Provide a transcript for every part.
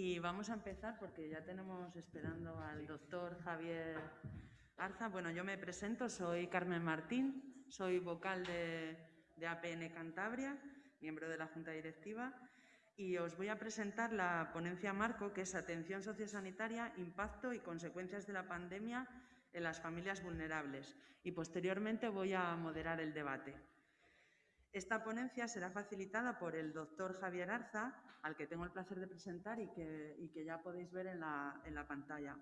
Y vamos a empezar porque ya tenemos esperando al doctor Javier Arza. Bueno, yo me presento, soy Carmen Martín, soy vocal de, APN Cantabria, miembro de la Junta Directiva, y os voy a presentar la ponencia marco, que es Atención Sociosanitaria, Impacto y Consecuencias de la Pandemia en las Familias Vulnerables. Y posteriormente voy a moderar el debate. Esta ponencia será facilitada por el doctor Javier Arza, al que tengo el placer de presentar y que, ya podéis ver en la, pantalla.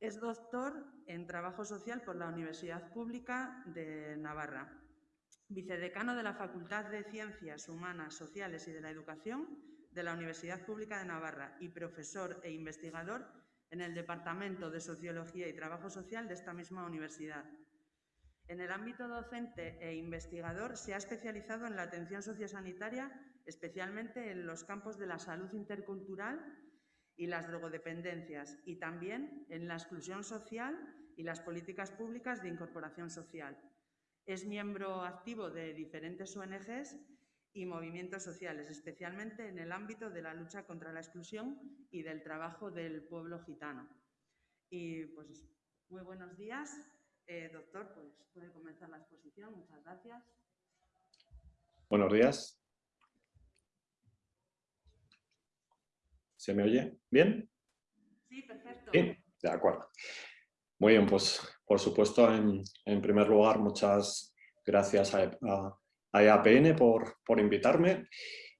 Es doctor en Trabajo Social por la Universidad Pública de Navarra, vicedecano de la Facultad de Ciencias Humanas, Sociales y de la Educación de la Universidad Pública de Navarra y profesor e investigador en el Departamento de Sociología y Trabajo Social de esta misma universidad. En el ámbito docente e investigador se ha especializado en la atención sociosanitaria, especialmente en los campos de la salud intercultural y las drogodependencias, y también en la exclusión social y las políticas públicas de incorporación social. Es miembro activo de diferentes ONGs y movimientos sociales, especialmente en el ámbito de la lucha contra la exclusión y del trabajo del pueblo gitano. Y pues muy buenos días. Eh, doctor, pues puede comenzar la exposición. Muchas gracias. Buenos días. ¿Se me oye bien? Sí, perfecto. Sí, de acuerdo. Muy bien, pues por supuesto, en, primer lugar, muchas gracias a, a, EAPN por, por, invitarme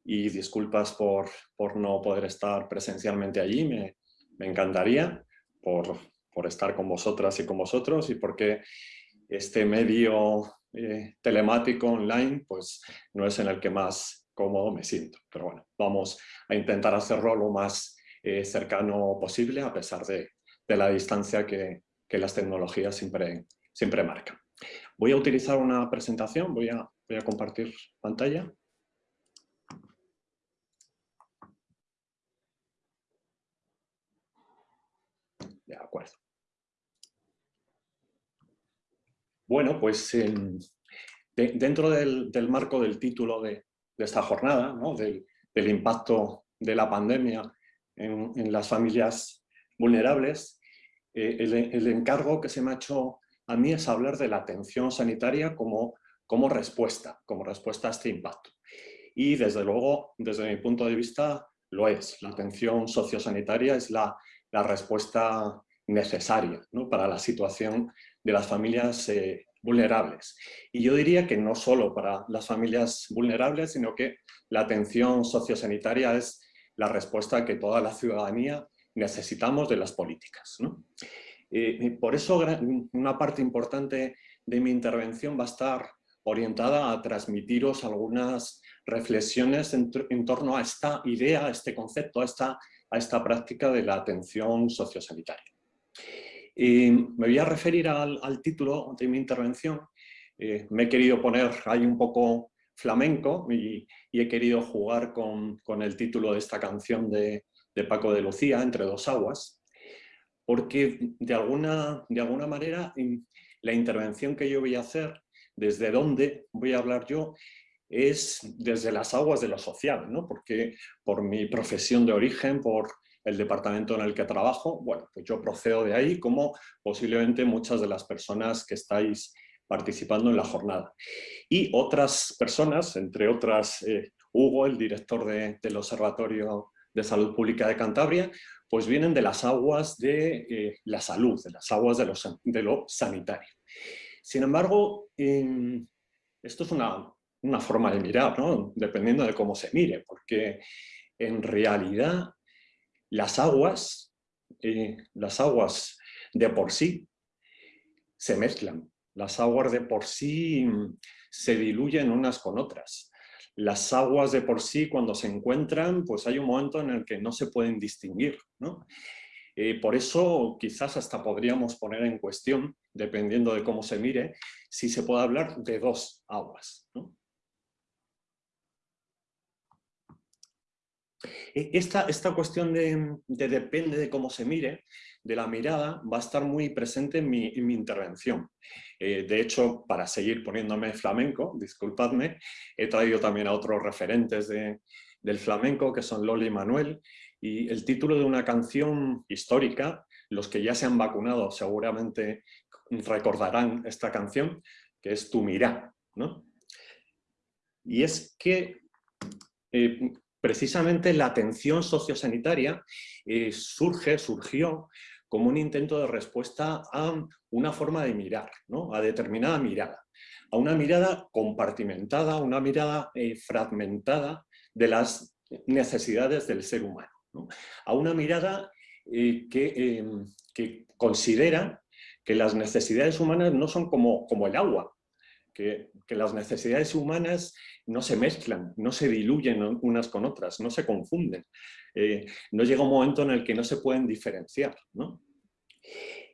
y disculpas por, por, no poder estar presencialmente allí. Me, me encantaría por, por estar con vosotras y con vosotros y porque este medio eh, telemático online pues no es en el que más cómodo me siento. Pero bueno, vamos a intentar hacerlo lo más eh, cercano posible a pesar de, la distancia que, las tecnologías siempre, siempre marcan. Voy a utilizar una presentación, voy a, voy a compartir pantalla. De acuerdo. Bueno, pues dentro del, marco del título de, esta jornada, del, impacto de la pandemia en, las familias vulnerables, eh, el, encargo que se me ha hecho a mí es hablar de la atención sanitaria como respuesta, como respuesta a este impacto. Y desde luego, desde mi punto de vista, lo es. La atención sociosanitaria es la, respuesta necesaria para la situación de las familias eh, vulnerables. Y yo diría que no solo para las familias vulnerables, sino que la atención sociosanitaria es la respuesta que toda la ciudadanía necesitamos de las políticas. Eh, por eso una parte importante de mi intervención va a estar orientada a transmitiros algunas reflexiones en, torno a esta idea, a este concepto, a esta, a esta práctica de la atención sociosanitaria. Y me voy a referir al, título de mi intervención. Eh, me he querido poner ahí un poco flamenco y, he querido jugar con, el título de esta canción de, Paco de Lucía, Entre dos aguas, porque de alguna, de alguna manera la intervención que yo voy a hacer, desde dónde voy a hablar yo, es desde las aguas de lo social, ¿no? porque por mi profesión de origen, por el departamento en el que trabajo, bueno, pues yo procedo de ahí como posiblemente muchas de las personas que estáis participando en la jornada. Y otras personas, entre otras eh, Hugo, el director del Observatorio de Salud Pública de Cantabria, pues vienen de las aguas de eh, la salud, de las aguas de lo, de lo sanitario. Sin embargo, esto es una, una, forma de mirar, ¿no? dependiendo de cómo se mire, porque en realidad las aguas, eh, las aguas de por sí se mezclan, las aguas de por sí mm, se diluyen unas con otras. Las aguas de por sí cuando se encuentran, pues hay un momento en el que no se pueden distinguir. Eh, por eso quizás hasta podríamos poner en cuestión, dependiendo de cómo se mire, si se puede hablar de dos aguas. E, esta, esta cuestión de, depende de cómo se mire, de la mirada, va a estar muy presente en mi, intervención. Eh, de hecho, para seguir poniéndome flamenco, disculpadme, he traído también a otros referentes de, del flamenco, que son Loli y Manuel, y el título de una canción histórica, los que ya se han vacunado seguramente recordarán esta canción, que es Tu Mirá. ¿no? Y es que eh, precisamente la atención sociosanitaria eh, surge, surgió como un intento de respuesta a una forma de mirar, ¿no? a determinada mirada, a una mirada compartimentada, una mirada eh, fragmentada de las necesidades del ser humano, a una mirada que, em, que considera que las necesidades humanas no son como, como el agua, que, las necesidades humanas no se mezclan, no se diluyen unas con otras, no se confunden. Eh, no llega un momento en el que no se pueden diferenciar.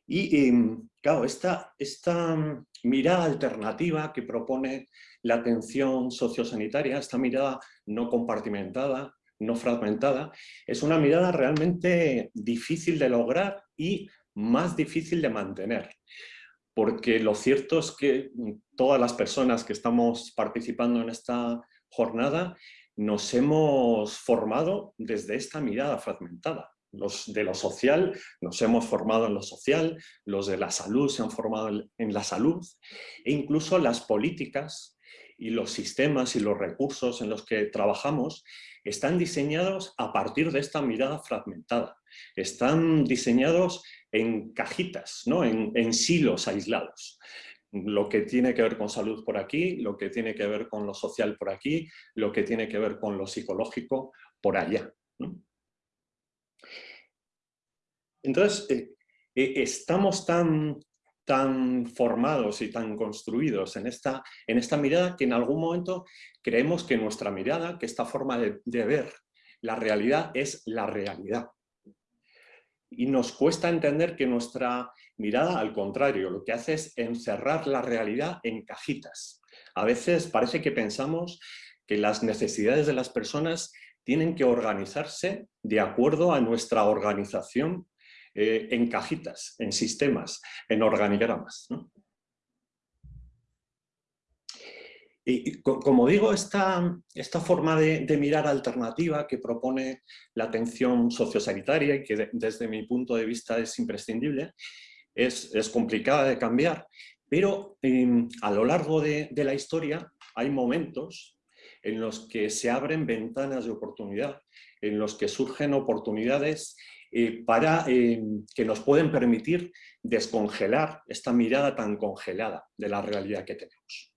Y em, claro, esta, esta mirada alternativa que propone la atención sociosanitaria, esta mirada no compartimentada, no fragmentada, es una mirada realmente difícil de lograr y más difícil de mantener. Porque lo cierto es que todas las personas que estamos participando en esta jornada nos hemos formado desde esta mirada fragmentada. Los de lo social nos hemos formado en lo social, los de la salud se han formado en la salud e incluso las políticas y los sistemas y los recursos en los que trabajamos están diseñados a partir de esta mirada fragmentada. Están diseñados en cajitas, ¿no? en, silos aislados lo que tiene que ver con salud por aquí, lo que tiene que ver con lo social por aquí, lo que tiene que ver con lo psicológico por allá. Entonces, eh, eh, estamos tan, tan formados y tan construidos en esta, en esta mirada que en algún momento creemos que nuestra mirada, que esta forma de ver la realidad es la realidad y nos cuesta entender que nuestra mirada, al contrario, lo que hace es encerrar la realidad en cajitas. A veces parece que pensamos que las necesidades de las personas tienen que organizarse de acuerdo a nuestra organización eh, en cajitas, en sistemas, en organigramas. Y, como digo, esta, esta forma de, mirar alternativa que propone la atención sociosanitaria y que desde mi punto de vista es imprescindible, es, complicada de cambiar, pero em, a lo largo de, la historia hay momentos en los que se abren ventanas de oportunidad, en los que surgen oportunidades eh, para, em, que nos pueden permitir descongelar esta mirada tan congelada de la realidad que tenemos.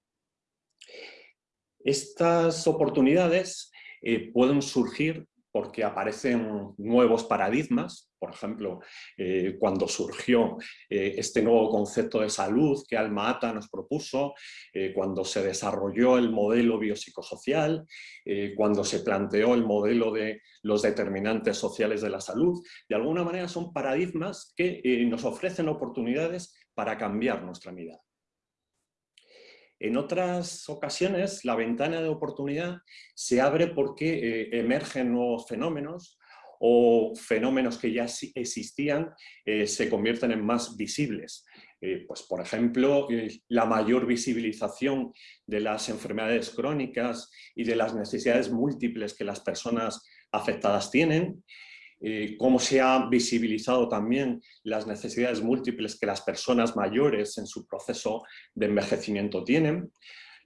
Estas oportunidades eh, pueden surgir porque aparecen nuevos paradigmas, por ejemplo, eh, cuando surgió eh, este nuevo concepto de salud que Alma Ata nos propuso, cuando se desarrolló el modelo biopsicosocial, cuando se planteó el modelo de los determinantes sociales de la salud, de alguna manera son paradigmas que nos ofrecen oportunidades para cambiar nuestra mirada. En otras ocasiones la ventana de oportunidad se abre porque eh, emergen nuevos fenómenos o fenómenos que ya existían eh, se convierten en más visibles. Eh, pues, por ejemplo, la mayor visibilización de las enfermedades crónicas y de las necesidades múltiples que las personas afectadas tienen, eh, cómo se ha visibilizado también las necesidades múltiples que las personas mayores en su proceso de envejecimiento tienen.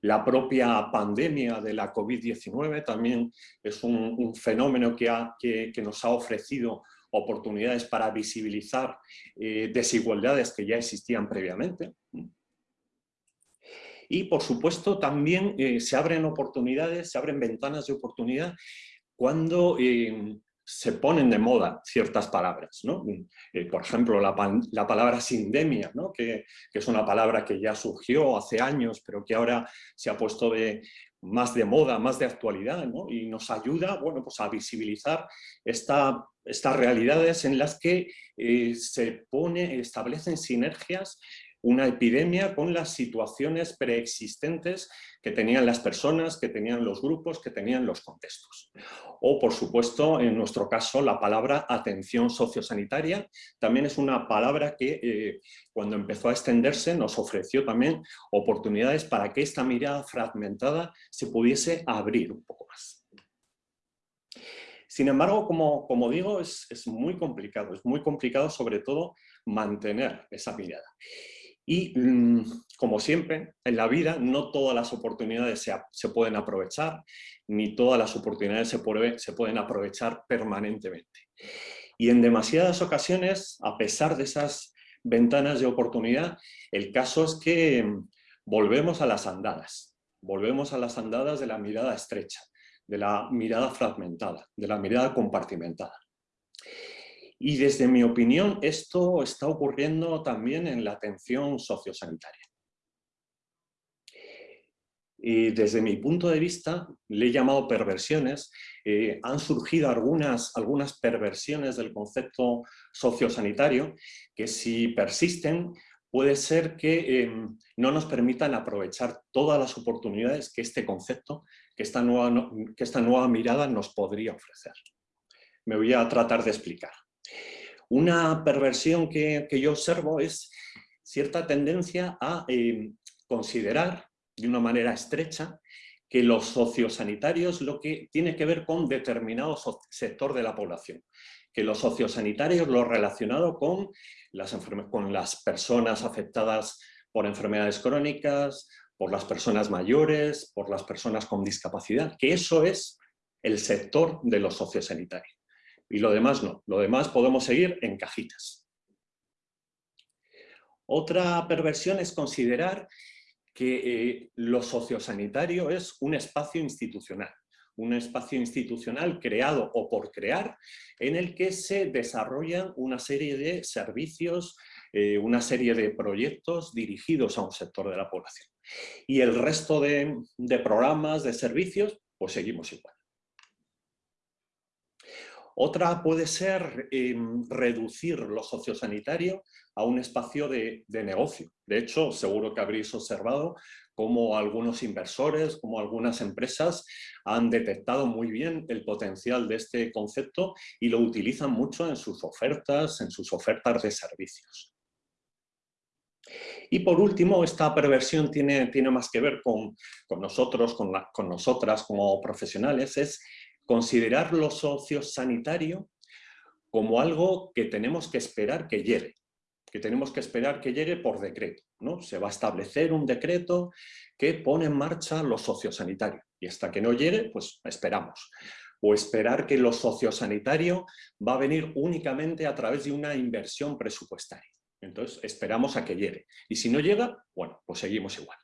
La propia pandemia de la COVID-19 también es un, fenómeno que, nos ha ofrecido oportunidades para visibilizar eh, desigualdades que ya existían previamente. Y por supuesto también eh, se abren oportunidades, se abren ventanas de oportunidad cuando se ponen de moda ciertas palabras. ¿no? Eh, por ejemplo, la, palabra sindemia, ¿no? que, es una palabra que ya surgió hace años, pero que ahora se ha puesto de, más de moda, más de actualidad, ¿no? y nos ayuda bueno, pues a visibilizar esta, estas realidades en las que eh, se pone, establecen sinergias una epidemia con las situaciones preexistentes que tenían las personas, que tenían los grupos, que tenían los contextos. O, por supuesto, en nuestro caso, la palabra atención sociosanitaria también es una palabra que eh, cuando empezó a extenderse nos ofreció también oportunidades para que esta mirada fragmentada se pudiese abrir un poco más. Sin embargo, como, como digo, es, es, muy complicado, es muy complicado sobre todo mantener esa mirada. Y mm, como siempre, en la vida no todas las oportunidades se, pueden aprovechar, ni todas las oportunidades se, se pueden aprovechar permanentemente. Y en demasiadas ocasiones, a pesar de esas ventanas de oportunidad, el caso es que mm, volvemos a las andadas, volvemos a las andadas de la mirada estrecha, de la mirada fragmentada, de la mirada compartimentada. Y desde mi opinión, esto está ocurriendo también en la atención sociosanitaria. Y desde mi punto de vista, le he llamado perversiones, eh, han surgido algunas, algunas perversiones del concepto sociosanitario que si persisten puede ser que em, no nos permitan aprovechar todas las oportunidades que este concepto, que esta nueva, que esta nueva mirada nos podría ofrecer. Me voy a tratar de explicar. Una perversión que, yo observo es cierta tendencia a em, considerar de una manera estrecha que los sociosanitarios lo que tiene que ver con determinado sector de la población, que los sociosanitarios lo relacionado con las, con las personas afectadas por enfermedades crónicas, por las personas mayores, por las personas con discapacidad, que eso es el sector de los sociosanitarios. Y lo demás no, lo demás podemos seguir en cajitas. Otra perversión es considerar que eh, lo sociosanitario es un espacio institucional, un espacio institucional creado o por crear en el que se desarrollan una serie de servicios, eh, una serie de proyectos dirigidos a un sector de la población. Y el resto de, de programas, de servicios, pues seguimos igual. Otra puede ser em, reducir lo sociosanitario a un espacio de, negocio. De hecho, seguro que habréis observado cómo algunos inversores, como algunas empresas han detectado muy bien el potencial de este concepto y lo utilizan mucho en sus ofertas, en sus ofertas de servicios. Y por último, esta perversión tiene, tiene más que ver con, nosotros, con, con nosotras como profesionales, es considerar lo sociosanitario como algo que tenemos que esperar que llegue, que tenemos que esperar que llegue por decreto. ¿no? Se va a establecer un decreto que pone en marcha lo sociosanitario y hasta que no llegue, pues esperamos. O esperar que lo sociosanitario va a venir únicamente a través de una inversión presupuestaria. Entonces esperamos a que llegue. Y si no llega, bueno, pues seguimos igual.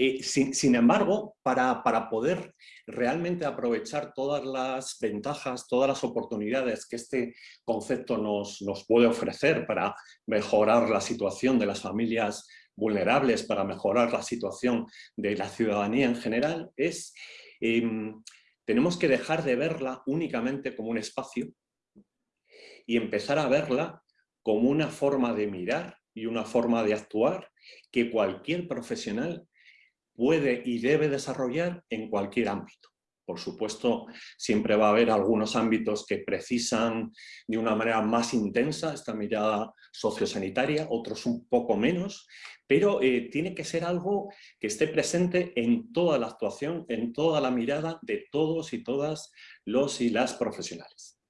Eh, sin, embargo, para, poder realmente aprovechar todas las ventajas, todas las oportunidades que este concepto nos, puede ofrecer para mejorar la situación de las familias vulnerables, para mejorar la situación de la ciudadanía en general, es em, tenemos que dejar de verla únicamente como un espacio y empezar a verla como una forma de mirar y una forma de actuar que cualquier profesional puede y debe desarrollar en cualquier ámbito. Por supuesto, siempre va a haber algunos ámbitos que precisan de una manera más intensa esta mirada sociosanitaria, otros un poco menos, pero eh, tiene que ser algo que esté presente en toda la actuación, en toda la mirada de todos y todas los y las profesionales.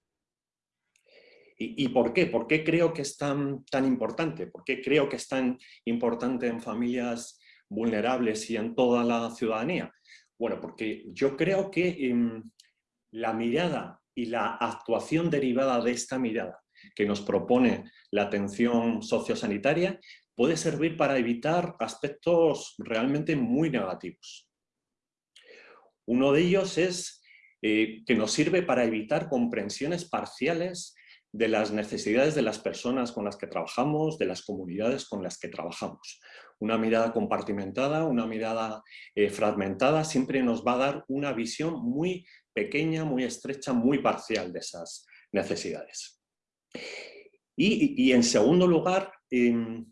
¿Y, por qué? ¿Por qué creo que es tan, tan importante? ¿Por qué creo que es tan importante en familias vulnerables y en toda la ciudadanía? Bueno, porque yo creo que em, la mirada y la actuación derivada de esta mirada que nos propone la atención sociosanitaria puede servir para evitar aspectos realmente muy negativos. Uno de ellos es eh, que nos sirve para evitar comprensiones parciales de las necesidades de las personas con las que trabajamos, de las comunidades con las que trabajamos una mirada compartimentada, una mirada eh, fragmentada, siempre nos va a dar una visión muy pequeña, muy estrecha, muy parcial de esas necesidades. Y, en segundo lugar, em,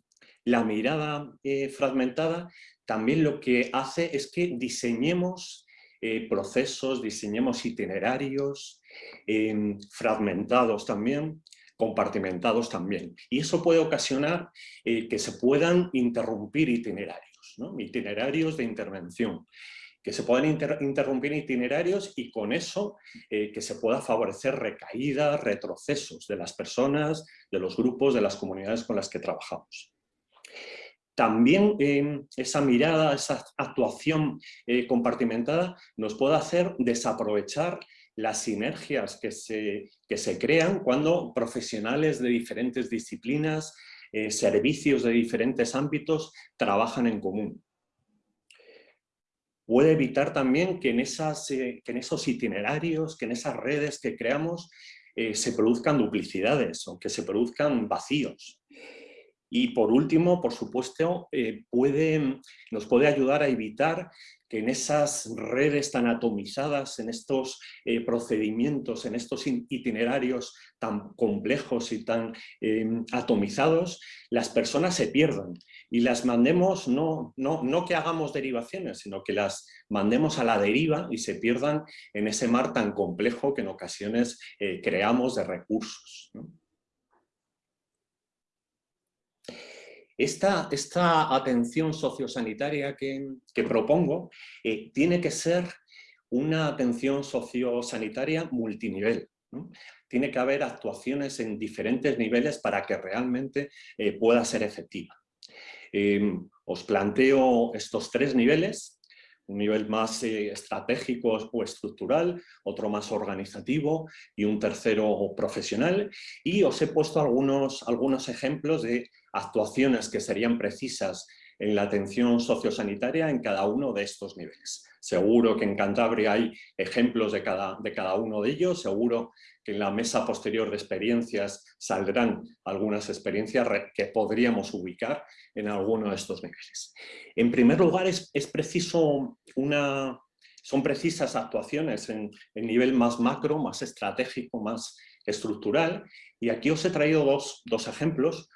la mirada eh, fragmentada también lo que hace es que diseñemos eh, procesos, diseñemos itinerarios em, fragmentados también, compartimentados también. Y eso puede ocasionar eh, que se puedan interrumpir itinerarios, itinerarios de intervención, que se puedan interrumpir itinerarios y con eso eh, que se pueda favorecer recaídas, retrocesos de las personas, de los grupos, de las comunidades con las que trabajamos. También eh, esa mirada, esa actuación compartimentada nos puede hacer desaprovechar las sinergias que se, que se crean cuando profesionales de diferentes disciplinas, servicios de diferentes ámbitos trabajan en común puede evitar también que en, esas, eh, que en esos itinerarios, que en esas redes que creamos eh, se produzcan duplicidades o que se produzcan vacíos. Y por último, por supuesto, eh, nos puede ayudar a evitar que en esas redes tan atomizadas, en estos procedimientos, en estos itinerarios tan complejos y tan atomizados, las personas se pierdan y las mandemos, no, no, no que hagamos derivaciones, sino que las mandemos a la deriva y se pierdan en ese mar tan complejo que en ocasiones eh, creamos de recursos. Esta, atención sociosanitaria que, que propongo eh, tiene que ser una atención sociosanitaria multinivel. Tiene que haber actuaciones en diferentes niveles para que realmente eh, pueda ser efectiva. Em, os planteo estos tres niveles, un nivel más eh, estratégico o estructural, otro más organizativo y un tercero profesional. Y os he puesto algunos, algunos ejemplos de actuaciones que serían precisas en la atención sociosanitaria en cada uno de estos niveles. Seguro que en Cantabria hay ejemplos de cada, de cada uno de ellos, seguro que en la mesa posterior de experiencias saldrán algunas experiencias que podríamos ubicar en alguno de estos niveles. En primer lugar, es, preciso una, son precisas actuaciones en el nivel más macro, más estratégico, más estructural, y aquí os he traído dos, ejemplos.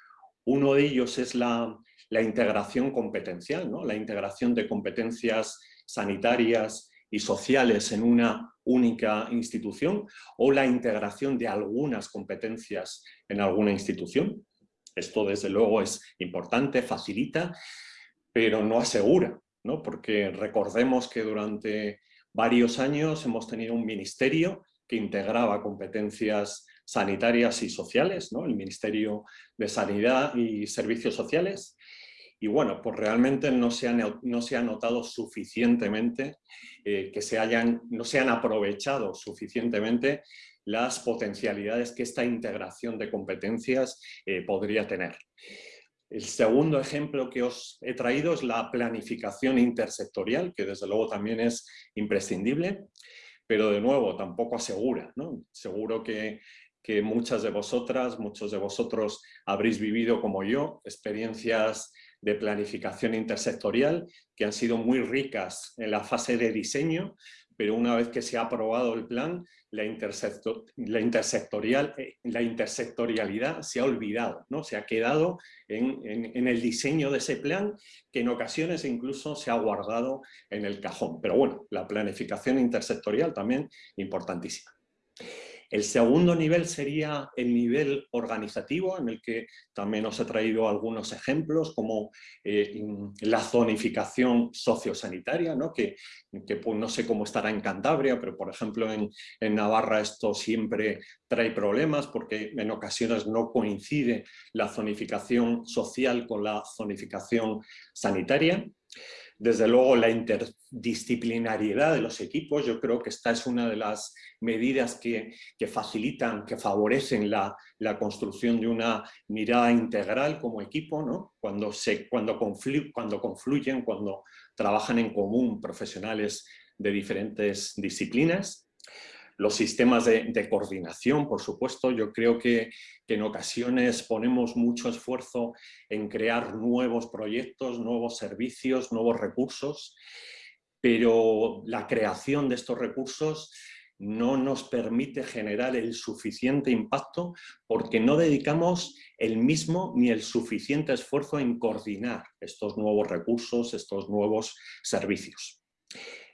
Uno de ellos es la, integración competencial, ¿no? la integración de competencias sanitarias y sociales en una única institución o la integración de algunas competencias en alguna institución. Esto desde luego es importante, facilita, pero no asegura, ¿no? porque recordemos que durante varios años hemos tenido un ministerio que integraba competencias sanitarias y sociales, ¿no? el Ministerio de Sanidad y Servicios Sociales, y bueno, pues realmente no se ha, no se notado suficientemente, eh, que se hayan, no se han aprovechado suficientemente las potencialidades que esta integración de competencias eh, podría tener. El segundo ejemplo que os he traído es la planificación intersectorial, que desde luego también es imprescindible, pero de nuevo tampoco asegura. ¿no? Seguro que, que muchas de vosotras, muchos de vosotros habréis vivido como yo experiencias de planificación intersectorial que han sido muy ricas en la fase de diseño, pero una vez que se ha aprobado el plan, la, intersectorial, eh, la intersectorialidad se ha olvidado, ¿no? se ha quedado en, en, el diseño de ese plan que en ocasiones incluso se ha guardado en el cajón. Pero bueno, la planificación intersectorial también importantísima. El segundo nivel sería el nivel organizativo, en el que también os he traído algunos ejemplos, como eh, la zonificación sociosanitaria, ¿no? que, pues, no sé cómo estará en Cantabria, pero por ejemplo en, en Navarra esto siempre trae problemas porque en ocasiones no coincide la zonificación social con la zonificación sanitaria. Desde luego la interdisciplinariedad de los equipos, yo creo que esta es una de las medidas que, facilitan, que favorecen la, construcción de una mirada integral como equipo, ¿no? cuando, se, cuando, cuando confluyen, cuando trabajan en común profesionales de diferentes disciplinas. Los sistemas de, coordinación, por supuesto, yo creo que, en ocasiones ponemos mucho esfuerzo en crear nuevos proyectos, nuevos servicios, nuevos recursos, pero la creación de estos recursos no nos permite generar el suficiente impacto porque no dedicamos el mismo ni el suficiente esfuerzo en coordinar estos nuevos recursos, estos nuevos servicios.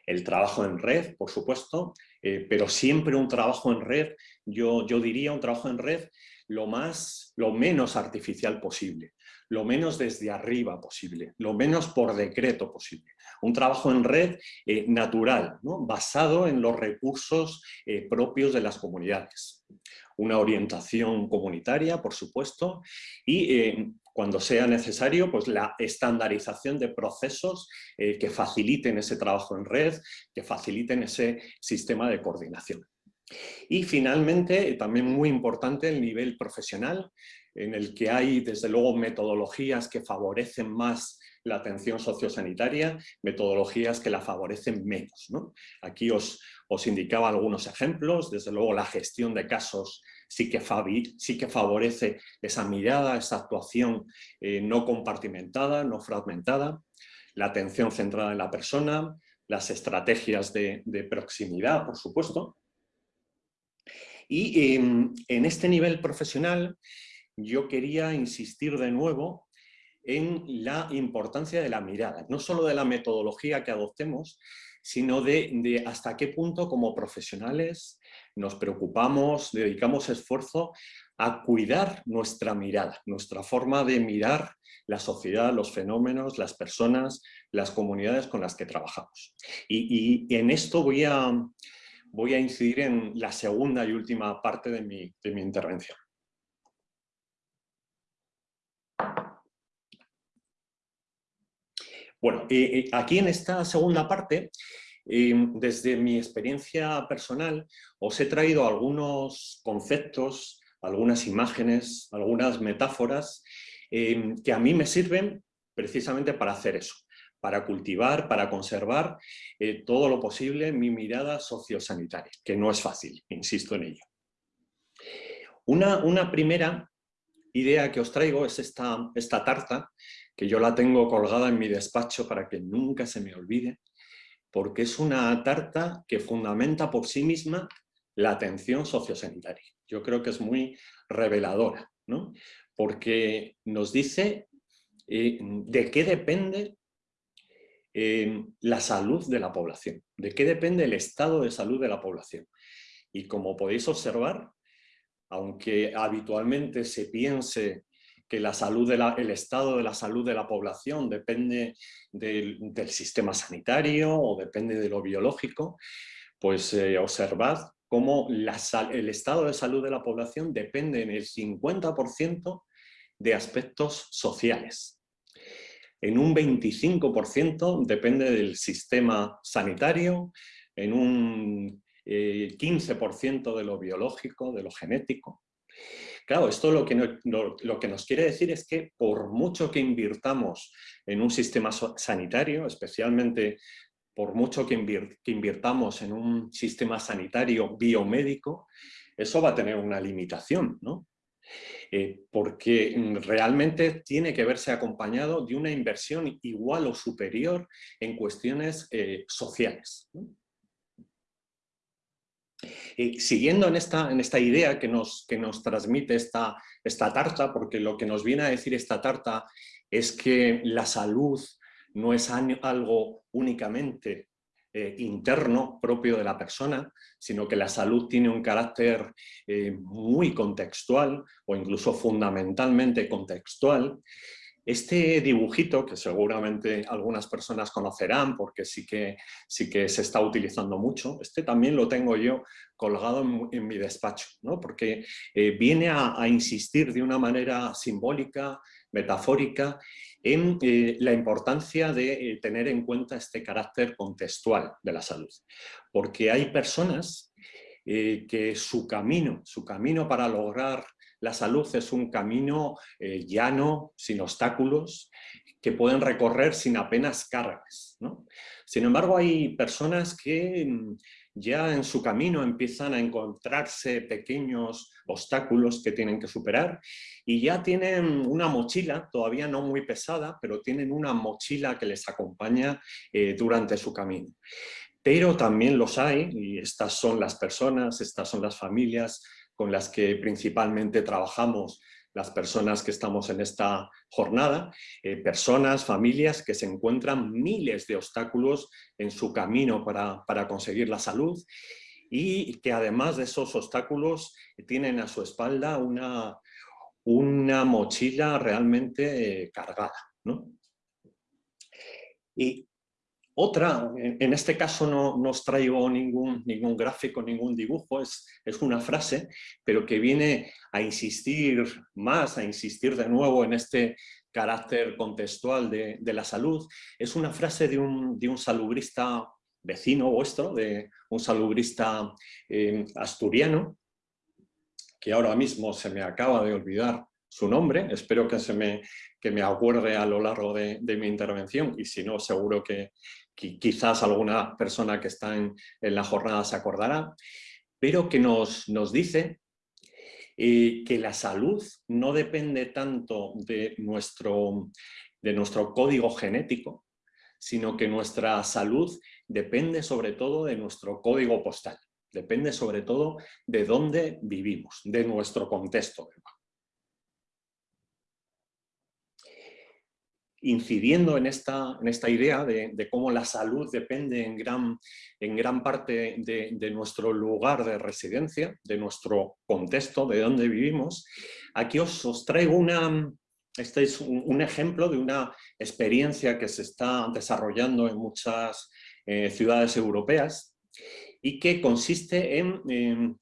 El trabajo en red, por supuesto, eh, pero siempre un trabajo en red, yo, yo diría un trabajo en red lo, más, lo menos artificial posible, lo menos desde arriba posible, lo menos por decreto posible. Un trabajo en red eh, natural, basado en los recursos eh, propios de las comunidades. Una orientación comunitaria, por supuesto, y cuando sea necesario, pues la estandarización de procesos que faciliten ese trabajo en red, que faciliten ese sistema de coordinación. Y finalmente, también muy importante, el nivel profesional, en el que hay desde luego metodologías que favorecen más la atención sociosanitaria, metodologías que la favorecen menos. Aquí os, os, indicaba algunos ejemplos, desde luego la gestión de casos sí que, sí que favorece esa mirada, esa actuación eh, no compartimentada, no fragmentada, la atención centrada en la persona, las estrategias de, proximidad, por supuesto. Y em, en este nivel profesional yo quería insistir de nuevo en la importancia de la mirada, no solo de la metodología que adoptemos, sino de, hasta qué punto como profesionales nos preocupamos, dedicamos esfuerzo a cuidar nuestra mirada, nuestra forma de mirar la sociedad, los fenómenos, las personas, las comunidades con las que trabajamos. Y, en esto voy a, voy a incidir en la segunda y última parte de mi, de mi intervención. Bueno, eh, eh, aquí en esta segunda parte, eh, desde mi experiencia personal, os he traído algunos conceptos, algunas imágenes, algunas metáforas que a mí me sirven precisamente para hacer eso, para cultivar, para conservar todo lo posible mi mirada sociosanitaria, que no es fácil, insisto en ello. Una, primera idea que os traigo es esta tarta, que yo la tengo colgada en mi despacho para que nunca se me olvide, porque es una tarta que fundamenta por sí misma la atención sociosanitaria. Yo creo que es muy reveladora, ¿no? porque nos dice eh, de qué depende eh, la salud de la población, de qué depende el estado de salud de la población. Y como podéis observar, aunque habitualmente se piense que la salud el estado de la salud de la población depende del, sistema sanitario o depende de lo biológico, pues eh, observad cómo el estado de salud de la población depende en el 50% de aspectos sociales. En un 25% depende del sistema sanitario, en un 15% eh, de lo biológico, de lo genético. Claro, esto lo que, nos quiere decir es que por mucho que invirtamos en un sistema sanitario, especialmente por mucho que, invirtamos en un sistema sanitario biomédico, eso va a tener una limitación, ¿no? Eh, porque realmente tiene que verse acompañado de una inversión igual o superior en cuestiones eh, sociales. Siguiendo en esta, en esta idea que nos, que nos transmite esta, esta tarta, porque lo que nos viene a decir esta tarta es que la salud no es algo únicamente eh, interno propio de la persona, sino que la salud tiene un carácter eh, muy contextual o incluso fundamentalmente contextual este dibujito, que seguramente algunas personas conocerán porque sí que, sí que se está utilizando mucho, este también lo tengo yo colgado en, mi despacho, ¿no? porque eh, viene a, insistir de una manera simbólica, metafórica, en eh, la importancia de eh, tener en cuenta este carácter contextual de la salud. Porque hay personas que su camino, su camino para lograr la salud es un camino eh, llano, sin obstáculos, que pueden recorrer sin apenas cargas. Sin embargo, hay personas que mm, ya en su camino empiezan a encontrarse pequeños obstáculos que tienen que superar y ya tienen una mochila, todavía no muy pesada, pero tienen una mochila que les acompaña eh, durante su camino. Pero también los hay, y estas son las personas, estas son las familias, con las que principalmente trabajamos las personas que estamos en esta jornada, eh, personas, familias que se encuentran miles de obstáculos en su camino para, conseguir la salud y que además de esos obstáculos tienen a su espalda una, una mochila realmente eh, cargada. Y otra, en este caso no, no os traigo ningún, ningún gráfico, ningún dibujo, es, es una frase, pero que viene a insistir más, a insistir de nuevo en este carácter contextual de, la salud. Es una frase de un, de un salubrista vecino vuestro, de un salubrista eh, asturiano, que ahora mismo se me acaba de olvidar su nombre, espero que se me, que me acuerde a lo largo de, mi intervención y si no seguro que, quizás alguna persona que está en, la jornada se acordará, pero que nos, nos dice eh, que la salud no depende tanto de nuestro, de nuestro código genético, sino que nuestra salud depende sobre todo de nuestro código postal, depende sobre todo de dónde vivimos, de nuestro contexto. Incidiendo en esta, en esta idea de, cómo la salud depende en gran, en gran parte de, nuestro lugar de residencia, de nuestro contexto, de dónde vivimos, aquí os, os traigo una, este es un, ejemplo de una experiencia que se está desarrollando en muchas eh, ciudades europeas y que consiste en,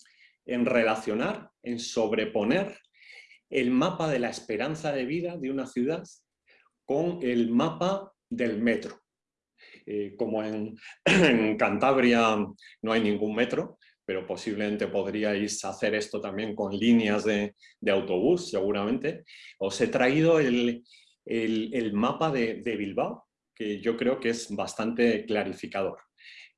en relacionar, en sobreponer el mapa de la esperanza de vida de una ciudad con el mapa del metro. Eh, como en, Cantabria no hay ningún metro, pero posiblemente podríais hacer esto también con líneas de, autobús, seguramente. Os he traído el, mapa de, Bilbao, que yo creo que es bastante clarificador.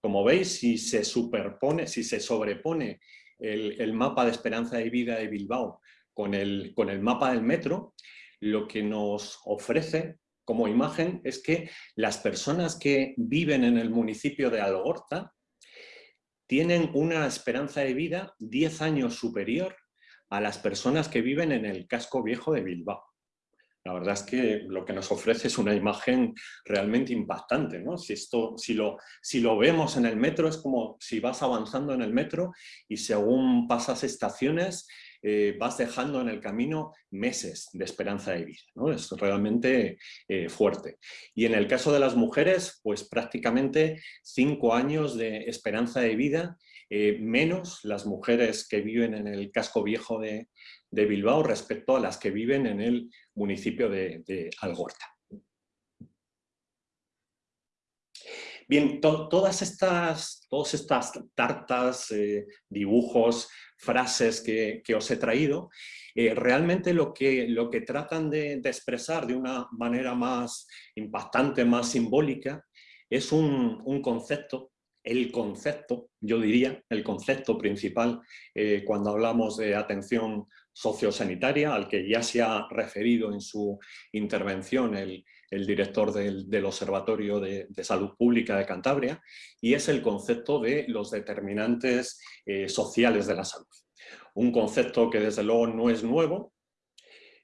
Como veis, si se superpone, si se sobrepone el, mapa de esperanza de vida de Bilbao con el, con el mapa del metro, lo que nos ofrece como imagen es que las personas que viven en el municipio de Algorta tienen una esperanza de vida 10 años superior a las personas que viven en el casco viejo de Bilbao. La verdad es que lo que nos ofrece es una imagen realmente impactante. ¿no? Si, esto, si, lo, si lo vemos en el metro, es como si vas avanzando en el metro y según pasas estaciones, eh, vas dejando en el camino meses de esperanza de vida. ¿no? Es realmente eh, fuerte. Y en el caso de las mujeres, pues prácticamente cinco años de esperanza de vida, eh, menos las mujeres que viven en el casco viejo de, de Bilbao respecto a las que viven en el municipio de, Algorta. Bien, todas, estas, todas estas tartas, dibujos, frases que, os he traído, eh, realmente lo que, lo que tratan de, expresar de una manera más impactante, más simbólica, es un, concepto, el concepto, yo diría, el concepto principal eh, cuando hablamos de atención sociosanitaria, al que ya se ha referido en su intervención el, director del, Observatorio de, Salud Pública de Cantabria, y es el concepto de los determinantes eh, sociales de la salud. Un concepto que desde luego no es nuevo,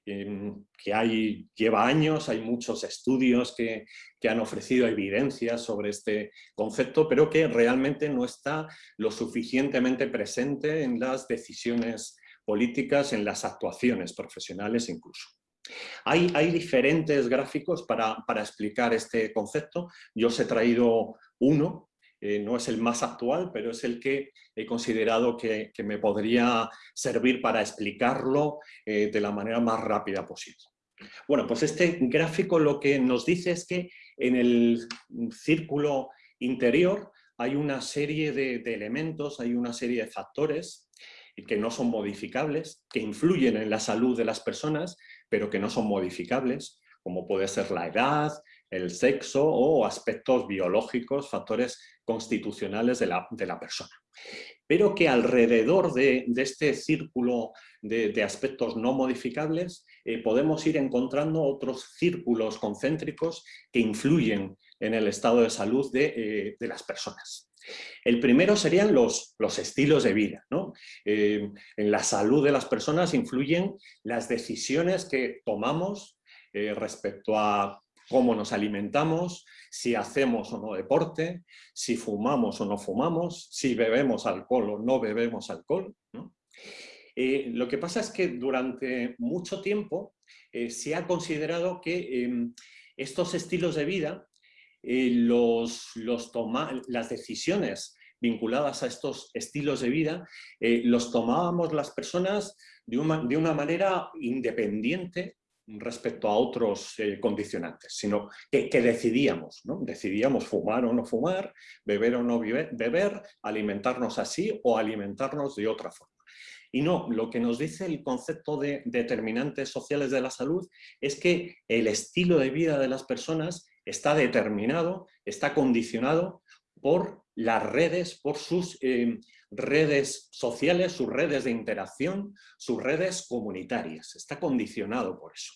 em, que hay, lleva años, hay muchos estudios que, que, han ofrecido evidencias sobre este concepto, pero que realmente no está lo suficientemente presente en las decisiones políticas, en las actuaciones profesionales incluso. Hay, diferentes gráficos para, explicar este concepto. Yo os he traído uno, eh, no es el más actual, pero es el que he considerado que, me podría servir para explicarlo eh, de la manera más rápida posible. Bueno, pues este gráfico lo que nos dice es que en el círculo interior hay una serie de elementos, hay una serie de factores que no son modificables, que influyen en la salud de las personas, pero que no son modificables, como puede ser la edad, el sexo o aspectos biológicos, factores constitucionales de la, persona. Pero que alrededor de, este círculo de, aspectos no modificables eh, podemos ir encontrando otros círculos concéntricos que influyen en el estado de salud de eh, las personas. El primero serían los, los estilos de vida. Eh, en la salud de las personas influyen las decisiones que tomamos eh, respecto a cómo nos alimentamos, si hacemos o no deporte, si fumamos o no fumamos, si bebemos alcohol o no bebemos alcohol. Eh, lo que pasa es que durante mucho tiempo se ha considerado que em, estos estilos de vida, eh, las decisiones vinculadas a estos estilos de vida, los tomábamos las personas de de una manera independiente respecto a otros eh, condicionantes, sino que, decidíamos, ¿no? Decidíamos fumar o no fumar, beber o no beber, alimentarnos así o alimentarnos de otra forma. Y no, lo que nos dice el concepto de determinantes sociales de la salud es que el estilo de vida de las personas está determinado, está condicionado por las redes, por sus eh, redes sociales, sus redes de interacción, sus redes comunitarias. Está condicionado por eso.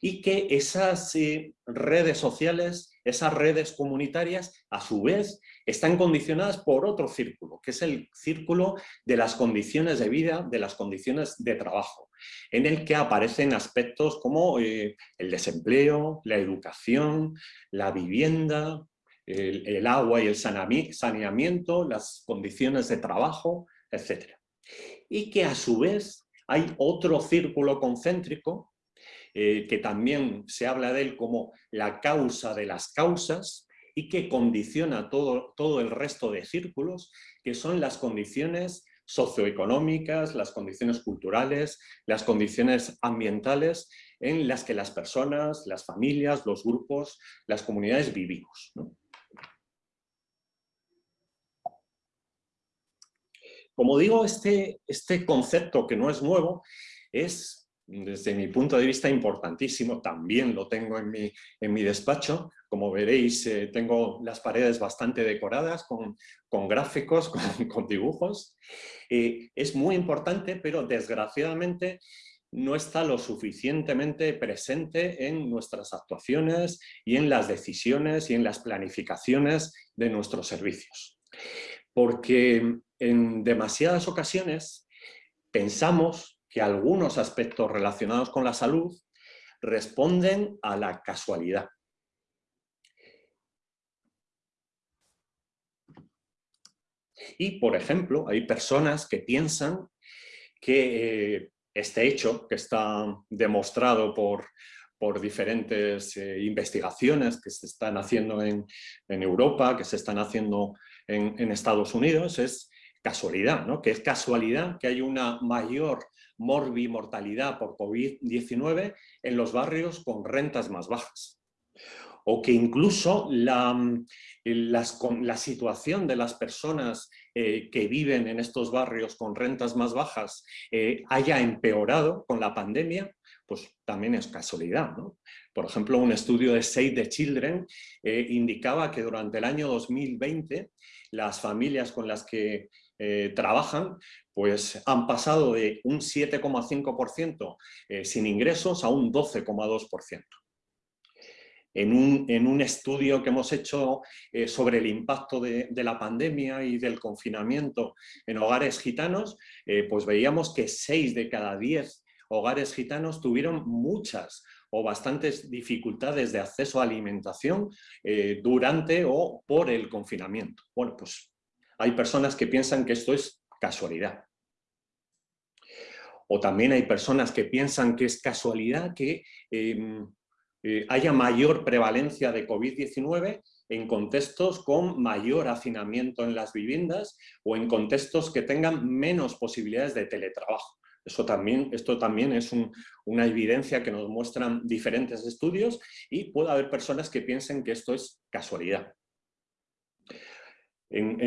Y que esas eh, redes sociales, esas redes comunitarias, a su vez, están condicionadas por otro círculo, que es el círculo de las condiciones de vida, de las condiciones de trabajo, en el que aparecen aspectos como eh, el desempleo, la educación, la vivienda, el, agua y el saneamiento, las condiciones de trabajo, etc. Y que a su vez hay otro círculo concéntrico eh, que también se habla de él como la causa de las causas y que condiciona todo, todo el resto de círculos, que son las condiciones socioeconómicas, las condiciones culturales, las condiciones ambientales en las que las personas, las familias, los grupos, las comunidades vivimos. Como digo, este, este concepto que no es nuevo es, desde mi punto de vista, importantísimo. También lo tengo en mi, en mi despacho. Como veréis, eh, tengo las paredes bastante decoradas con, con gráficos, con, dibujos. Eh, es muy importante, pero desgraciadamente no está lo suficientemente presente en nuestras actuaciones y en las decisiones y en las planificaciones de nuestros servicios. Porque en demasiadas ocasiones pensamos que algunos aspectos relacionados con la salud responden a la casualidad. Y, por ejemplo, hay personas que piensan que eh, este hecho, que está demostrado por, diferentes eh, investigaciones que se están haciendo en, Europa, que se están haciendo en Estados Unidos, es casualidad, ¿no? que es casualidad que hay una mayor morbimortalidad por COVID-19 en los barrios con rentas más bajas. O que incluso la, la situación de las personas eh, que viven en estos barrios con rentas más bajas eh, haya empeorado con la pandemia, pues también es casualidad. ¿no? Por ejemplo, un estudio de Save the Children eh, indicaba que durante el año 2020 las familias con las que eh, trabajan, pues han pasado de un 7,5% eh, sin ingresos a un 12,2%. En un, en un, estudio que hemos hecho eh, sobre el impacto de, de, la pandemia y del confinamiento en hogares gitanos, pues veíamos que 6 de cada 10 hogares gitanos tuvieron muchas o bastantes dificultades de acceso a alimentación durante o por el confinamiento. Bueno, pues hay personas que piensan que esto es casualidad. O también hay personas que piensan que es casualidad que em, eh, haya mayor prevalencia de COVID-19 en contextos con mayor hacinamiento en las viviendas o en contextos que tengan menos posibilidades de teletrabajo. Eso también, esto también es una evidencia que nos muestran diferentes estudios y puede haber personas que piensen que esto es casualidad. En,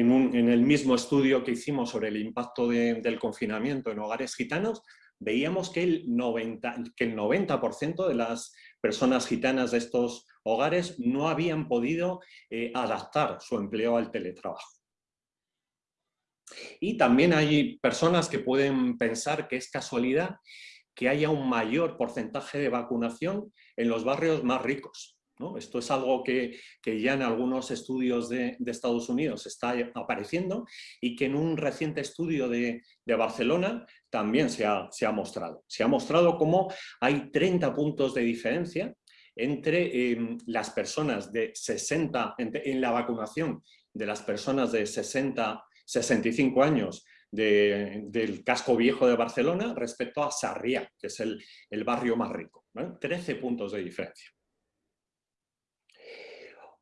el mismo estudio que hicimos sobre el impacto del confinamiento en hogares gitanos, veíamos que el 90%, que el 90 de las personas gitanas de estos hogares no habían podido eh, adaptar su empleo al teletrabajo. Y también hay personas que pueden pensar que es casualidad que haya un mayor porcentaje de vacunación en los barrios más ricos. Esto es algo que, ya en algunos estudios de, Estados Unidos está apareciendo y que en un reciente estudio de, Barcelona también se ha, mostrado. Se ha mostrado cómo hay 30 puntos de diferencia entre em, las personas de 60, en, la vacunación de las personas de 60, 65 años del casco viejo de Barcelona respecto a Sarriá, que es el, barrio más rico. 13 puntos de diferencia.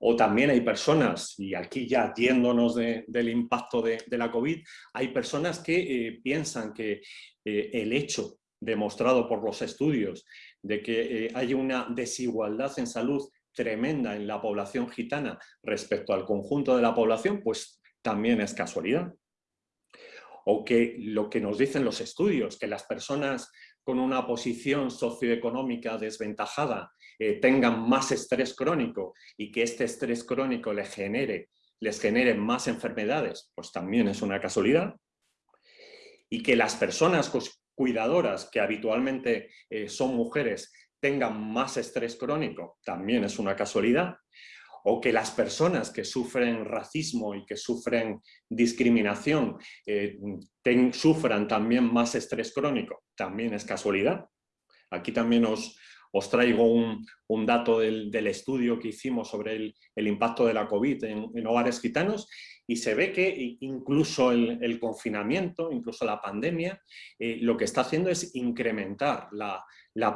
O también hay personas, y aquí ya atiéndonos del impacto de, la COVID, hay personas que eh, piensan que eh, el hecho demostrado por los estudios de que eh, hay una desigualdad en salud tremenda en la población gitana respecto al conjunto de la población, pues también es casualidad. O que lo que nos dicen los estudios, que las personas con una posición socioeconómica desventajada tengan más estrés crónico y que este estrés crónico les genere, les genere más enfermedades, pues también es una casualidad. Y que las personas cuidadoras, que habitualmente eh, son mujeres, tengan más estrés crónico, también es una casualidad. O que las personas que sufren racismo y que sufren discriminación eh, sufran también más estrés crónico, también es casualidad. Aquí también os, os traigo un, dato del, estudio que hicimos sobre el, impacto de la COVID en, hogares gitanos y se ve que incluso el, confinamiento, incluso la pandemia, eh, lo que está haciendo es incrementar la,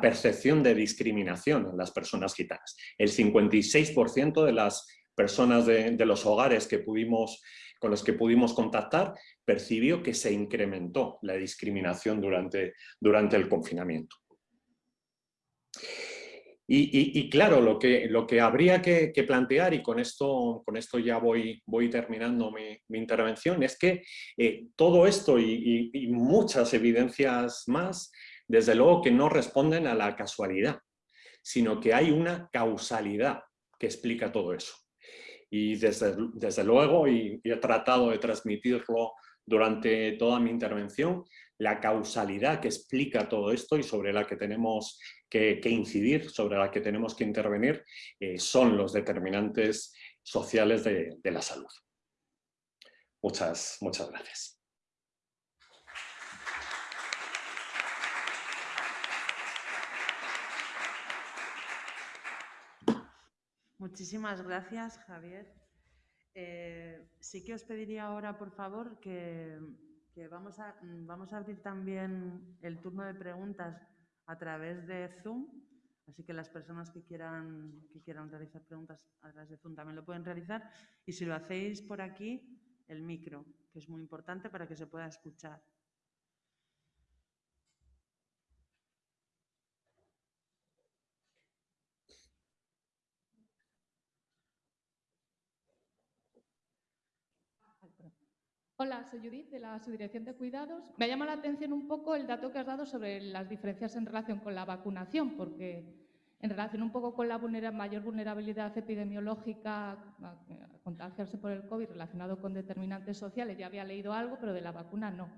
percepción de discriminación en las personas gitanas. El 56% de las personas de, los hogares que pudimos, con los que pudimos contactar percibió que se incrementó la discriminación durante, durante el confinamiento. Y, claro, lo que, lo que habría que, plantear, y con esto, con esto ya voy, voy terminando mi, intervención, es que eh, todo esto y, muchas evidencias más, desde luego que no responden a la casualidad, sino que hay una causalidad que explica todo eso. Y desde, desde luego, y he tratado de transmitirlo durante toda mi intervención, la causalidad que explica todo esto y sobre la que tenemos que, incidir, sobre la que tenemos que intervenir, eh, son los determinantes sociales de, la salud. Muchas, muchas gracias. Muchísimas gracias, Javier. Eh, sí que os pediría ahora, por favor, que que vamos a, mm, vamos a abrir también el turno de preguntas a través de Zoom, así que las personas que quieran, que quieran realizar preguntas a través de Zoom también lo pueden realizar. Y si lo hacéis por aquí, el micro, que es muy importante para que se pueda escuchar. Hola, soy Judith de la Subdirección de Cuidados. Me ha llamado la atención un poco el dato que has dado sobre las diferencias en relación con la vacunación, porque en relación un poco con la mayor vulnerabilidad epidemiológica a, contagiarse por el COVID relacionado con determinantes sociales, ya había leído algo, pero de la vacuna no.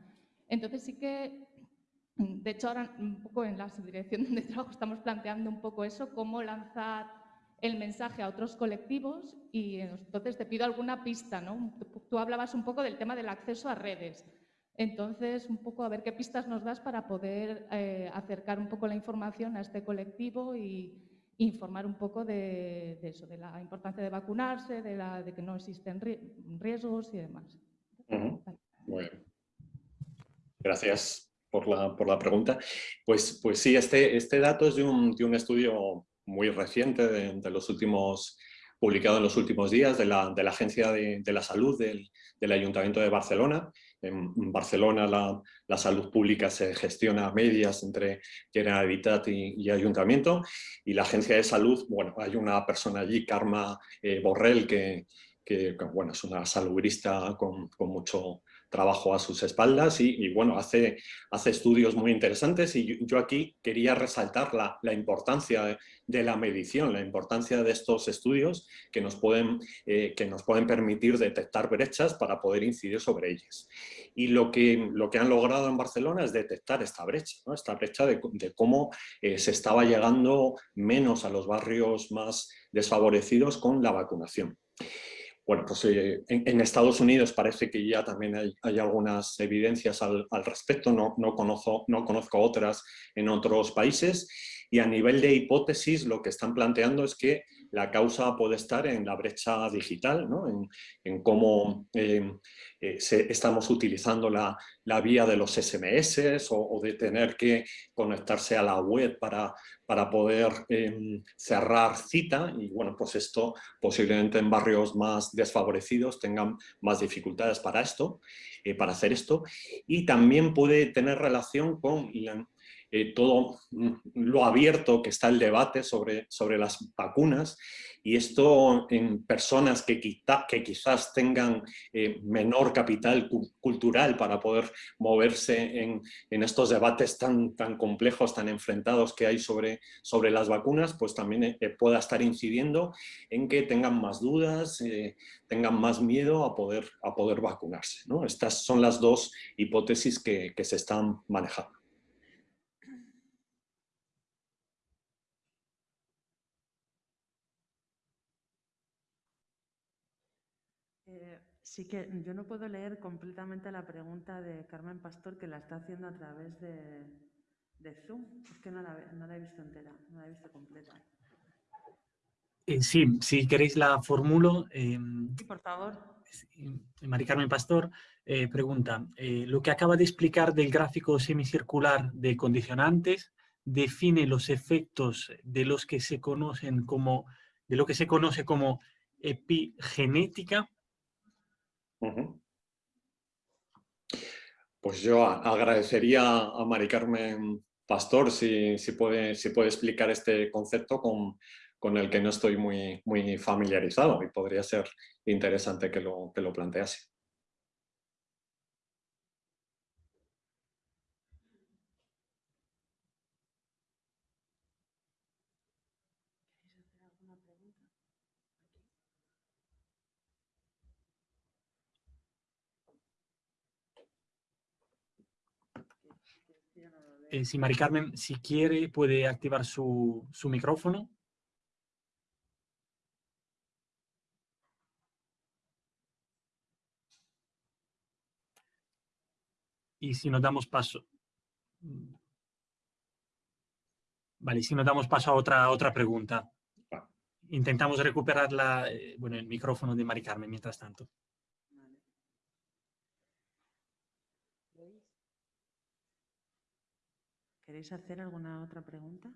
Entonces sí que, de hecho ahora un poco en la subdirección de trabajo estamos planteando un poco eso, cómo lanzar el mensaje a otros colectivos y entonces te pido alguna pista, ¿no? Tú hablabas un poco del tema del acceso a redes. Entonces, un poco a ver qué pistas nos das para poder eh, acercar un poco la información a este colectivo y informar un poco de, eso, de la importancia de vacunarse, de, la, de que no existen riesgos y demás. Bueno. Gracias por la, por la, pregunta. Pues, pues sí, este, este dato es de un, de un estudio muy reciente de, los últimos, publicado en los últimos días de la, de la Agencia de, de la Salud del, del, Ayuntamiento de Barcelona. En Barcelona la, la, salud pública se gestiona a medias entre Generalitat y, y, Ayuntamiento y la Agencia de Salud, bueno, hay una persona allí, Karma eh, Borrell, que, que, bueno, es una salubrista con, con mucho trabajo a sus espaldas y, bueno, hace, hace estudios muy interesantes y yo, aquí quería resaltar la, la importancia de, la medición, la importancia de estos estudios que nos, pueden, eh, que nos pueden permitir detectar brechas para poder incidir sobre ellas. Y lo que, lo que han logrado en Barcelona es detectar esta brecha, esta brecha de, cómo eh, se estaba llegando menos a los barrios más desfavorecidos con la vacunación. Bueno, pues eh, en, Estados Unidos parece que ya también hay, algunas evidencias al, respecto, no, conozco, no conozco otras en otros países. Y a nivel de hipótesis lo que están planteando es que la causa puede estar en la brecha digital, en, cómo eh, eh, estamos utilizando la, vía de los SMS o, de tener que conectarse a la web para, para poder em, cerrar cita. Y bueno, pues esto posiblemente en barrios más desfavorecidos tengan más dificultades para esto, eh, para hacer esto. Y también puede tener relación con eh, todo mm, lo abierto que está el debate sobre, sobre las vacunas y esto en personas que, que quizás tengan eh, menor capital cultural para poder moverse en, en, estos debates tan, tan complejos, tan enfrentados que hay sobre, sobre las vacunas, pues también eh, pueda estar incidiendo en que tengan más dudas, tengan más miedo a poder, a poder vacunarse. ¿no? Estas son las dos hipótesis que, que se están manejando. Sí que yo no puedo leer completamente la pregunta de Carmen Pastor que la está haciendo a través de, Zoom. Es que no la, he visto entera, no la he visto completa. Eh, sí, si queréis la formulo. Em, sí, por favor. Mari Carmen Pastor eh, pregunta, eh, lo que acaba de explicar del gráfico semicircular de condicionantes define los efectos de los que se conocen como, de lo que se conoce como epigenética pues yo agradecería a Mari Carmen Pastor si, puede, si puede explicar este concepto con, con, el que no estoy muy, muy familiarizado y podría ser interesante que lo, que lo plantease. Eh, si Mari Carmen, si quiere, puede activar su, micrófono. Y si nos damos paso... Vale, si nos damos paso a otra, otra pregunta. Intentamos recuperar la, eh, bueno, el micrófono de Mari Carmen mientras tanto. ¿Queréis hacer alguna otra pregunta?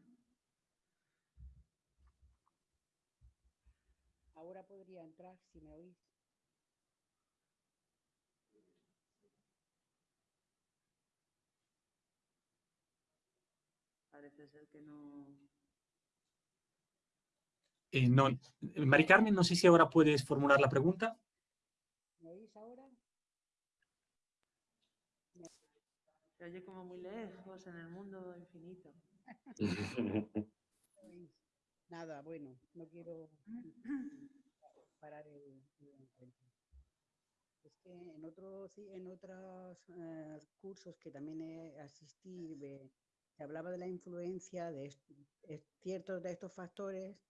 Ahora podría entrar, si me oís. Parece ser que no... Eh, no. Mari Carmen, no sé si ahora puedes formular la pregunta. ¿Me oís ahora? Se como muy lejos en el mundo infinito. Nada, bueno, no quiero parar el, encuentro. Es que en otros, en otros eh, cursos que también he asistido, se hablaba de la influencia de ciertos de estos factores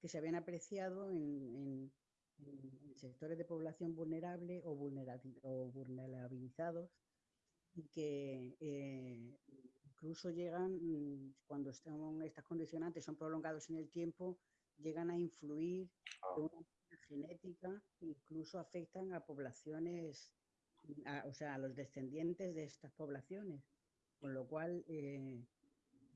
que se habían apreciado en, sectores de población vulnerable o vulnerabilizados y que eh, incluso llegan, mm, cuando están, estas condicionantes son prolongados en el tiempo, llegan a influir de una manera genética, incluso afectan a poblaciones, o sea, a los descendientes de estas poblaciones, con lo cual eh,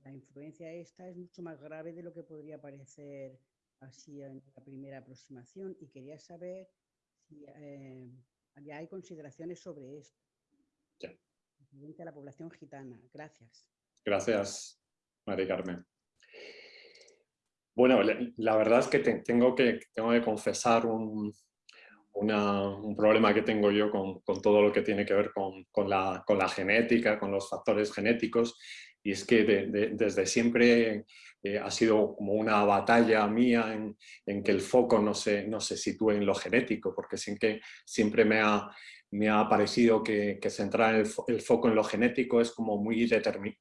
la influencia esta es mucho más grave de lo que podría parecer así en la primera aproximación. Y quería saber si eh, ya hay consideraciones sobre esto la población gitana. Gracias. Gracias, María Carmen. Bueno, la verdad es que tengo que, tengo que confesar un, un, problema que tengo yo con, con, todo lo que tiene que ver con, con, la, con, la, genética, con los factores genéticos, y es que desde siempre eh, ha sido como una batalla mía en, en, que el foco no se, no se sitúe en lo genético, porque sin que siempre me ha, me ha parecido que, centrar el, foco en lo genético es como muy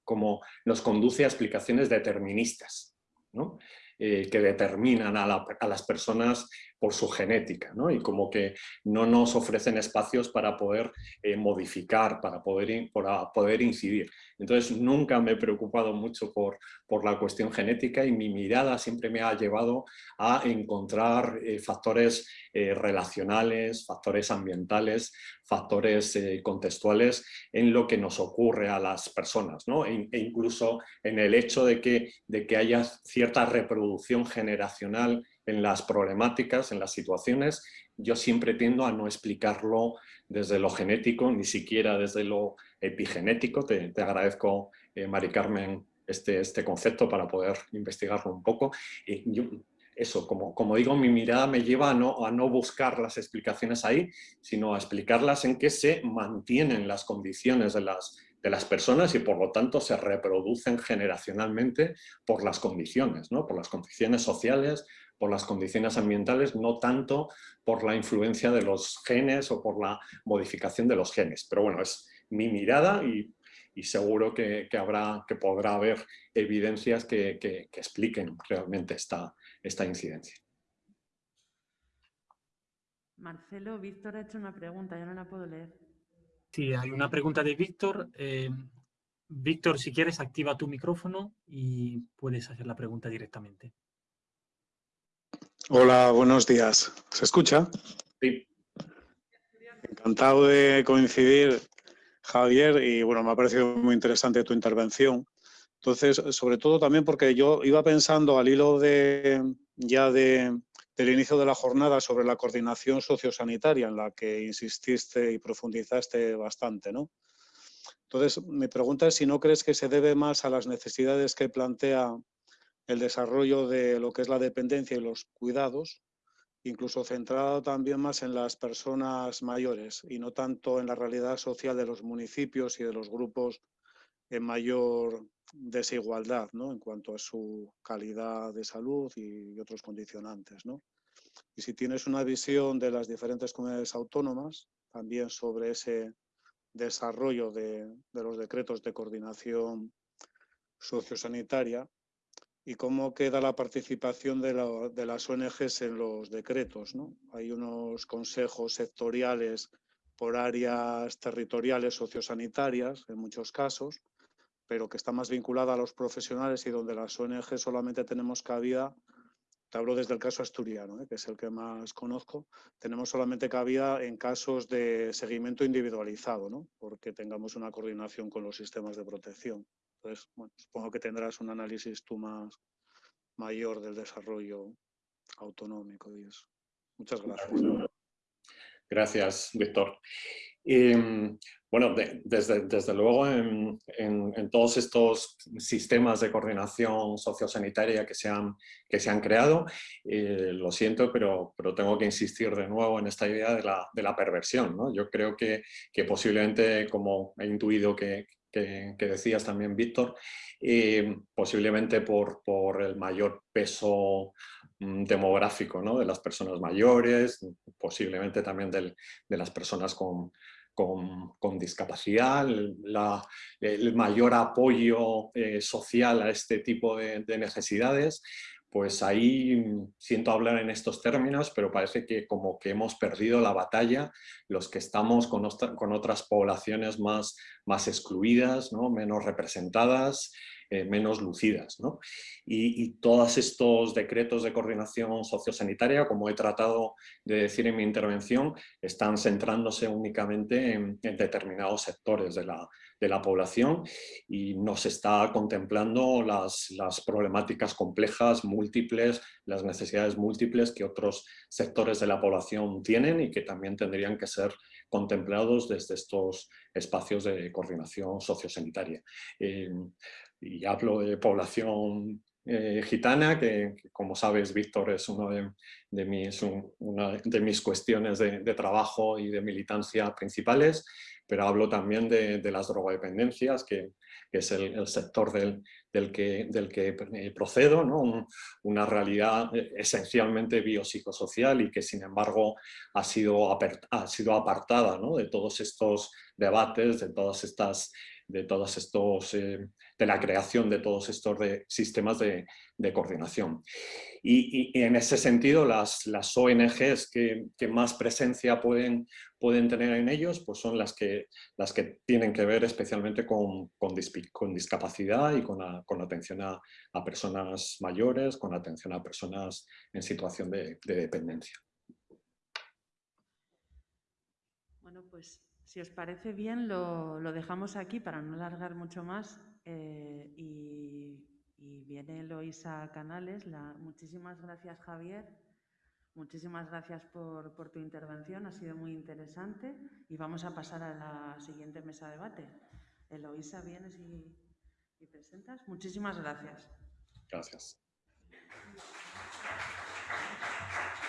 como nos conduce a explicaciones deterministas, ¿no? Eh, que determinan a, las personas por su genética, ¿no? y como que no nos ofrecen espacios para poder eh, modificar, para poder, para poder incidir. Entonces nunca me he preocupado mucho por, por la cuestión genética y mi mirada siempre me ha llevado a encontrar eh, factores eh, relacionales, factores ambientales, factores contextuales en lo que nos ocurre a las personas ¿no? e, e, incluso en el hecho de que, de que haya cierta reproducción generacional en las problemáticas, en las situaciones, yo siempre tiendo a no explicarlo desde lo genético, ni siquiera desde lo epigenético. Te, agradezco, eh, Mari Carmen, este, este concepto para poder investigarlo un poco. Y yo, eso, como, como digo, mi mirada me lleva a no, a no buscar las explicaciones ahí, sino a explicarlas en que se mantienen las condiciones de las, de las personas y por lo tanto se reproducen generacionalmente por las condiciones, ¿no? por las condiciones sociales, por las condiciones ambientales, no tanto por la influencia de los genes o por la modificación de los genes. Pero bueno, es mi mirada y, seguro que, habrá, que podrá haber evidencias que, expliquen realmente esta, esta incidencia. Marcelo, Víctor ha hecho una pregunta, yo no la puedo leer. Sí, hay una pregunta de Víctor. Eh, Víctor, si quieres, activa tu micrófono y puedes hacer la pregunta directamente. Hola, buenos días. ¿Se escucha? Sí. Encantado de coincidir, Javier, y bueno, me ha parecido muy interesante tu intervención. Entonces, sobre todo también porque yo iba pensando al hilo de ya de, del inicio de la jornada sobre la coordinación sociosanitaria en la que insististe y profundizaste bastante, ¿no? Entonces, mi pregunta es si no crees que se debe más a las necesidades que plantea el desarrollo de lo que es la dependencia y los cuidados, incluso centrado también más en las personas mayores y no tanto en la realidad social de los municipios y de los grupos en mayor desigualdad ¿no? en cuanto a su calidad de salud y otros condicionantes. ¿no? Y si tienes una visión de las diferentes comunidades autónomas, también sobre ese desarrollo de, de los decretos de coordinación sociosanitaria, y cómo queda la participación de, las ONGs en los decretos. ¿no? Hay unos consejos sectoriales por áreas territoriales sociosanitarias, en muchos casos, pero que está más vinculada a los profesionales y donde las ONGs solamente tenemos cabida, te hablo desde el caso asturiano, ¿eh? que es el que más conozco, tenemos solamente cabida en casos de seguimiento individualizado, ¿no? porque tengamos una coordinación con los sistemas de protección. Entonces, supongo que tendrás un análisis tú más mayor del desarrollo autonómico. Muchas gracias. Gracias, Víctor. Em, bueno, desde, desde, luego en, en, todos estos sistemas de coordinación sociosanitaria que se han, que se han creado, eh, lo siento, pero, pero tengo que insistir de nuevo en esta idea de la, de la perversión. ¿no? Yo creo que, que posiblemente, como he intuido que, que, decías también, Víctor, eh, posiblemente por, por, el mayor peso demográfico ¿no? de las personas mayores, posiblemente también de las personas con, discapacidad, el mayor apoyo eh, social a este tipo de, de necesidades, pues ahí siento hablar en estos términos, pero parece que como que hemos perdido la batalla los que estamos con, otras poblaciones más, más excluidas, ¿no? menos representadas, eh, menos lucidas. ¿no? Y, todos estos decretos de coordinación sociosanitaria, como he tratado de decir en mi intervención, están centrándose únicamente en, determinados sectores de la, de la población y nos está contemplando las, las, problemáticas complejas, múltiples, las necesidades múltiples que otros sectores de la población tienen y que también tendrían que ser contemplados desde estos espacios de coordinación sociosanitaria. Eh, y hablo de población eh, gitana, que, como sabes, Víctor, es una de mis cuestiones de, trabajo y de militancia principales, pero hablo también de, las drogodependencias, que, es el, sector que, del que eh, procedo, ¿no? una realidad eh, esencialmente biopsicosocial y que sin embargo ha sido, ha sido apartada ¿no? de todos estos debates, de todas estas de todos estos, eh, de la creación de todos estos de, sistemas de, coordinación. Y, en ese sentido, las, las ONGs que, que, más presencia pueden, pueden tener en ellos, pues son las que, las que tienen que ver especialmente con, con, con discapacidad y con, con atención a, a, personas mayores, con atención a personas en situación de, de dependencia. Bueno, pues si os parece bien, lo, lo dejamos aquí para no alargar mucho más eh, y, y, viene Eloisa Canales. Muchísimas gracias, Javier. Muchísimas gracias por, por, tu intervención, ha sido muy interesante y vamos a pasar a la siguiente mesa de debate. Eloisa, vienes y, y presentas. Muchísimas gracias. Gracias.